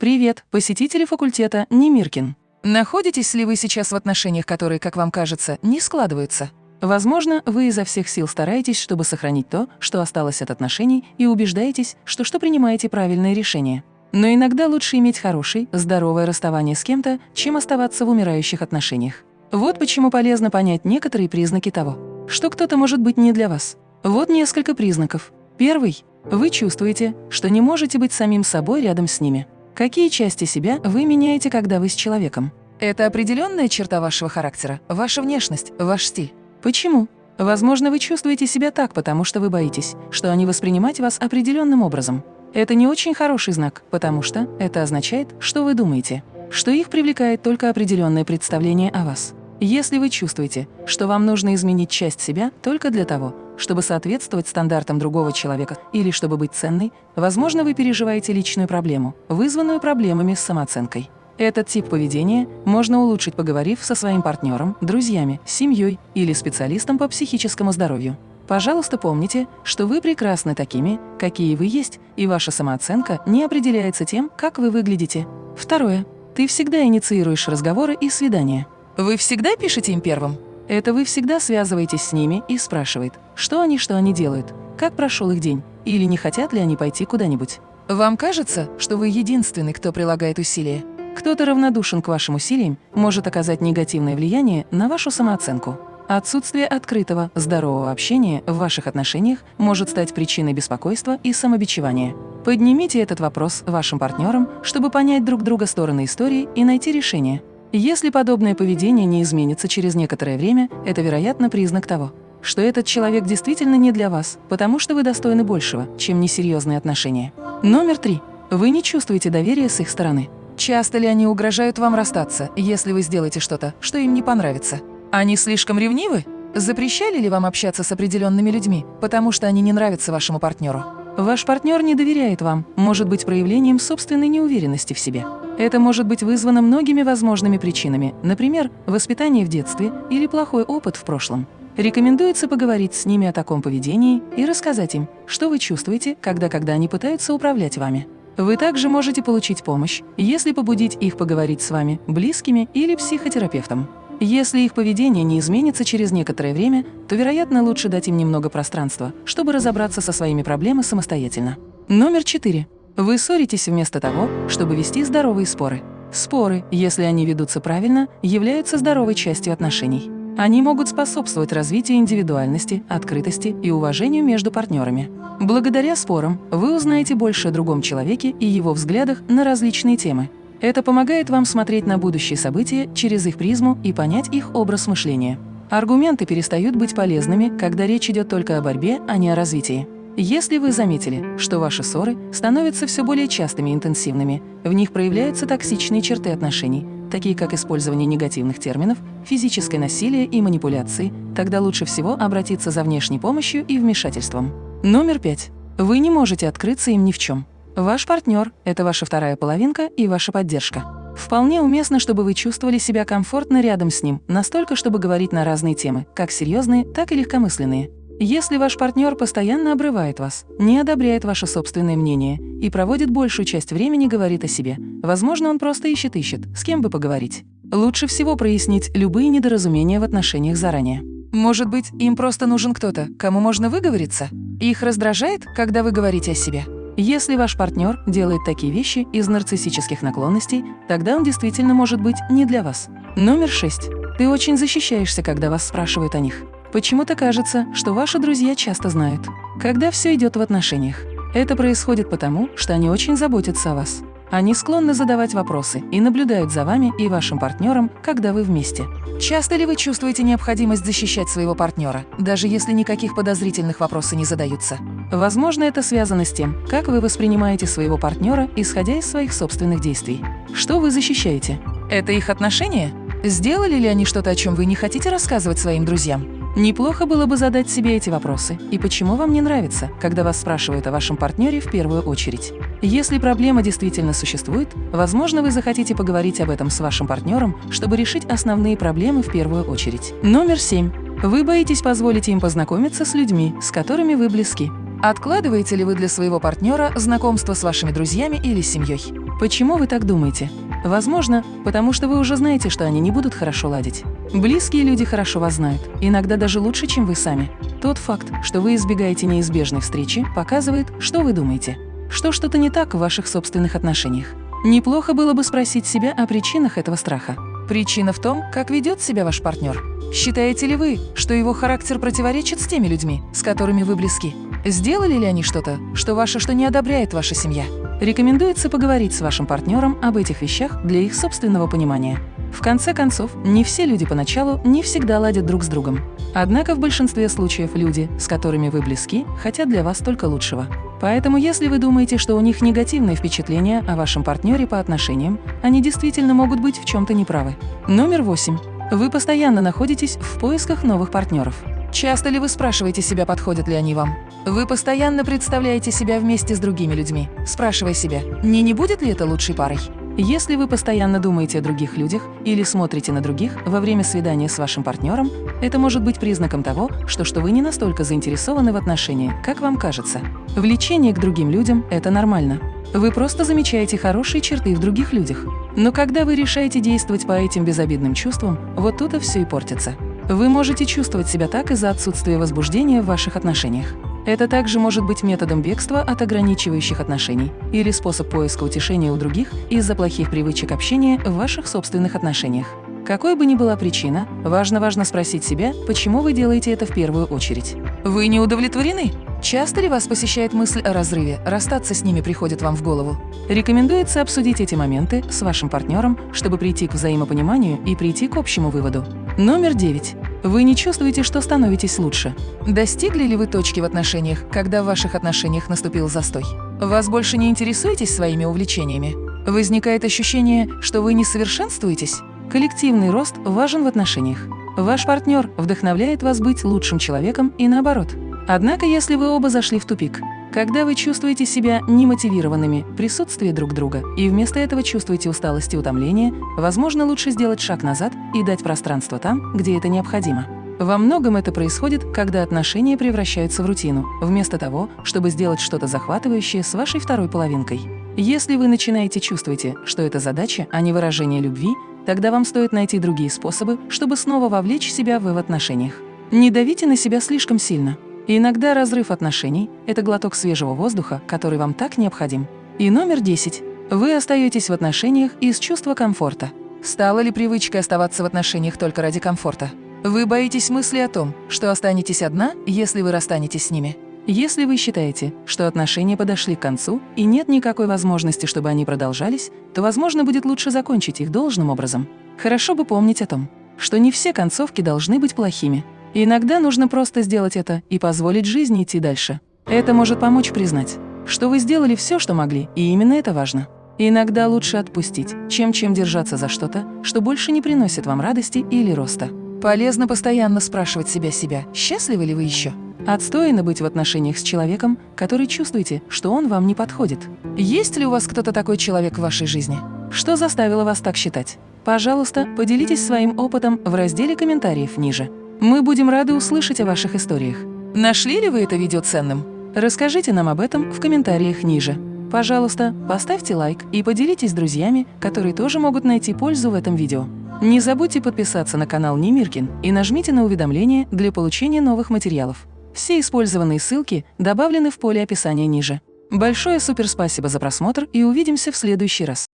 Привет, посетители факультета Немиркин. Находитесь ли вы сейчас в отношениях, которые, как вам кажется, не складываются? Возможно, вы изо всех сил стараетесь, чтобы сохранить то, что осталось от отношений, и убеждаетесь, что что принимаете правильное решение. Но иногда лучше иметь хороший, здоровое расставание с кем-то, чем оставаться в умирающих отношениях. Вот почему полезно понять некоторые признаки того, что кто-то может быть не для вас. Вот несколько признаков. Первый. Вы чувствуете, что не можете быть самим собой рядом с ними. Какие части себя вы меняете, когда вы с человеком? Это определенная черта вашего характера, ваша внешность, ваш стиль. Почему? Возможно, вы чувствуете себя так, потому что вы боитесь, что они воспринимать вас определенным образом. Это не очень хороший знак, потому что это означает, что вы думаете, что их привлекает только определенное представление о вас. Если вы чувствуете, что вам нужно изменить часть себя только для того, чтобы соответствовать стандартам другого человека или чтобы быть ценной, возможно, вы переживаете личную проблему, вызванную проблемами с самооценкой. Этот тип поведения можно улучшить, поговорив со своим партнером, друзьями, семьей или специалистом по психическому здоровью. Пожалуйста, помните, что вы прекрасны такими, какие вы есть, и ваша самооценка не определяется тем, как вы выглядите. Второе. Ты всегда инициируешь разговоры и свидания. Вы всегда пишете им первым? Это вы всегда связываетесь с ними и спрашивает, что они, что они делают, как прошел их день, или не хотят ли они пойти куда-нибудь. Вам кажется, что вы единственный, кто прилагает усилия? Кто-то равнодушен к вашим усилиям может оказать негативное влияние на вашу самооценку. Отсутствие открытого, здорового общения в ваших отношениях может стать причиной беспокойства и самобичевания. Поднимите этот вопрос вашим партнерам, чтобы понять друг друга стороны истории и найти решение. Если подобное поведение не изменится через некоторое время, это, вероятно, признак того, что этот человек действительно не для вас, потому что вы достойны большего, чем несерьезные отношения. Номер три. Вы не чувствуете доверия с их стороны. Часто ли они угрожают вам расстаться, если вы сделаете что-то, что им не понравится? Они слишком ревнивы? Запрещали ли вам общаться с определенными людьми, потому что они не нравятся вашему партнеру? Ваш партнер не доверяет вам, может быть проявлением собственной неуверенности в себе. Это может быть вызвано многими возможными причинами, например, воспитание в детстве или плохой опыт в прошлом. Рекомендуется поговорить с ними о таком поведении и рассказать им, что вы чувствуете, когда, когда они пытаются управлять вами. Вы также можете получить помощь, если побудить их поговорить с вами, близкими или психотерапевтом. Если их поведение не изменится через некоторое время, то, вероятно, лучше дать им немного пространства, чтобы разобраться со своими проблемами самостоятельно. Номер четыре. Вы ссоритесь вместо того, чтобы вести здоровые споры. Споры, если они ведутся правильно, являются здоровой частью отношений. Они могут способствовать развитию индивидуальности, открытости и уважению между партнерами. Благодаря спорам вы узнаете больше о другом человеке и его взглядах на различные темы. Это помогает вам смотреть на будущие события через их призму и понять их образ мышления. Аргументы перестают быть полезными, когда речь идет только о борьбе, а не о развитии. Если вы заметили, что ваши ссоры становятся все более частыми и интенсивными, в них проявляются токсичные черты отношений, такие как использование негативных терминов, физическое насилие и манипуляции, тогда лучше всего обратиться за внешней помощью и вмешательством. Номер пять. Вы не можете открыться им ни в чем. Ваш партнер – это ваша вторая половинка и ваша поддержка. Вполне уместно, чтобы вы чувствовали себя комфортно рядом с ним, настолько, чтобы говорить на разные темы, как серьезные, так и легкомысленные. Если ваш партнер постоянно обрывает вас, не одобряет ваше собственное мнение и проводит большую часть времени говорит о себе, возможно, он просто ищет-ищет, с кем бы поговорить. Лучше всего прояснить любые недоразумения в отношениях заранее. Может быть, им просто нужен кто-то, кому можно выговориться? Их раздражает, когда вы говорите о себе? Если ваш партнер делает такие вещи из нарциссических наклонностей, тогда он действительно может быть не для вас. Номер шесть. Ты очень защищаешься, когда вас спрашивают о них. Почему-то кажется, что ваши друзья часто знают, когда все идет в отношениях. Это происходит потому, что они очень заботятся о вас. Они склонны задавать вопросы и наблюдают за вами и вашим партнером, когда вы вместе. Часто ли вы чувствуете необходимость защищать своего партнера, даже если никаких подозрительных вопросов не задаются? Возможно, это связано с тем, как вы воспринимаете своего партнера, исходя из своих собственных действий. Что вы защищаете? Это их отношения? Сделали ли они что-то, о чем вы не хотите рассказывать своим друзьям? Неплохо было бы задать себе эти вопросы. И почему вам не нравится, когда вас спрашивают о вашем партнере в первую очередь? Если проблема действительно существует, возможно, вы захотите поговорить об этом с вашим партнером, чтобы решить основные проблемы в первую очередь. Номер семь. Вы боитесь позволить им познакомиться с людьми, с которыми вы близки. Откладываете ли вы для своего партнера знакомство с вашими друзьями или семьей? Почему вы так думаете? Возможно, потому что вы уже знаете, что они не будут хорошо ладить. Близкие люди хорошо вас знают, иногда даже лучше, чем вы сами. Тот факт, что вы избегаете неизбежной встречи, показывает, что вы думаете. Что что-то не так в ваших собственных отношениях. Неплохо было бы спросить себя о причинах этого страха. Причина в том, как ведет себя ваш партнер. Считаете ли вы, что его характер противоречит с теми людьми, с которыми вы близки? Сделали ли они что-то, что ваше, что не одобряет ваша семья? Рекомендуется поговорить с вашим партнером об этих вещах для их собственного понимания. В конце концов, не все люди поначалу не всегда ладят друг с другом. Однако в большинстве случаев люди, с которыми вы близки, хотят для вас только лучшего. Поэтому если вы думаете, что у них негативные впечатления о вашем партнере по отношениям, они действительно могут быть в чем-то неправы. Номер восемь. Вы постоянно находитесь в поисках новых партнеров. Часто ли вы спрашиваете себя, подходят ли они вам? Вы постоянно представляете себя вместе с другими людьми, спрашивая себя, не не будет ли это лучшей парой? Если вы постоянно думаете о других людях или смотрите на других во время свидания с вашим партнером, это может быть признаком того, что, что вы не настолько заинтересованы в отношении, как вам кажется. Влечение к другим людям – это нормально. Вы просто замечаете хорошие черты в других людях. Но когда вы решаете действовать по этим безобидным чувствам, вот тут и все и портится. Вы можете чувствовать себя так из-за отсутствия возбуждения в ваших отношениях. Это также может быть методом бегства от ограничивающих отношений или способ поиска утешения у других из-за плохих привычек общения в ваших собственных отношениях. Какой бы ни была причина, важно-важно спросить себя, почему вы делаете это в первую очередь. Вы не удовлетворены? Часто ли вас посещает мысль о разрыве, расстаться с ними приходит вам в голову? Рекомендуется обсудить эти моменты с вашим партнером, чтобы прийти к взаимопониманию и прийти к общему выводу. Номер девять. Вы не чувствуете, что становитесь лучше. Достигли ли вы точки в отношениях, когда в ваших отношениях наступил застой? Вас больше не интересуетесь своими увлечениями? Возникает ощущение, что вы не совершенствуетесь? Коллективный рост важен в отношениях. Ваш партнер вдохновляет вас быть лучшим человеком и наоборот. Однако, если вы оба зашли в тупик, когда вы чувствуете себя немотивированными в присутствии друг друга и вместо этого чувствуете усталость и утомление, возможно, лучше сделать шаг назад и дать пространство там, где это необходимо. Во многом это происходит, когда отношения превращаются в рутину, вместо того, чтобы сделать что-то захватывающее с вашей второй половинкой. Если вы начинаете чувствуете, что это задача, а не выражение любви, тогда вам стоит найти другие способы, чтобы снова вовлечь себя в в отношениях. Не давите на себя слишком сильно. И иногда разрыв отношений – это глоток свежего воздуха, который вам так необходим. И номер 10. Вы остаетесь в отношениях из чувства комфорта. Стала ли привычкой оставаться в отношениях только ради комфорта? Вы боитесь мысли о том, что останетесь одна, если вы расстанетесь с ними? Если вы считаете, что отношения подошли к концу и нет никакой возможности, чтобы они продолжались, то, возможно, будет лучше закончить их должным образом. Хорошо бы помнить о том, что не все концовки должны быть плохими. Иногда нужно просто сделать это и позволить жизни идти дальше. Это может помочь признать, что вы сделали все, что могли, и именно это важно. Иногда лучше отпустить, чем чем держаться за что-то, что больше не приносит вам радости или роста. Полезно постоянно спрашивать себя себя, счастливы ли вы еще? Отстойно быть в отношениях с человеком, который чувствуете, что он вам не подходит. Есть ли у вас кто-то такой человек в вашей жизни? Что заставило вас так считать? Пожалуйста, поделитесь своим опытом в разделе комментариев ниже. Мы будем рады услышать о ваших историях. Нашли ли вы это видео ценным? Расскажите нам об этом в комментариях ниже. Пожалуйста, поставьте лайк и поделитесь с друзьями, которые тоже могут найти пользу в этом видео. Не забудьте подписаться на канал Немиркин и нажмите на уведомления для получения новых материалов. Все использованные ссылки добавлены в поле описания ниже. Большое суперспасибо за просмотр и увидимся в следующий раз.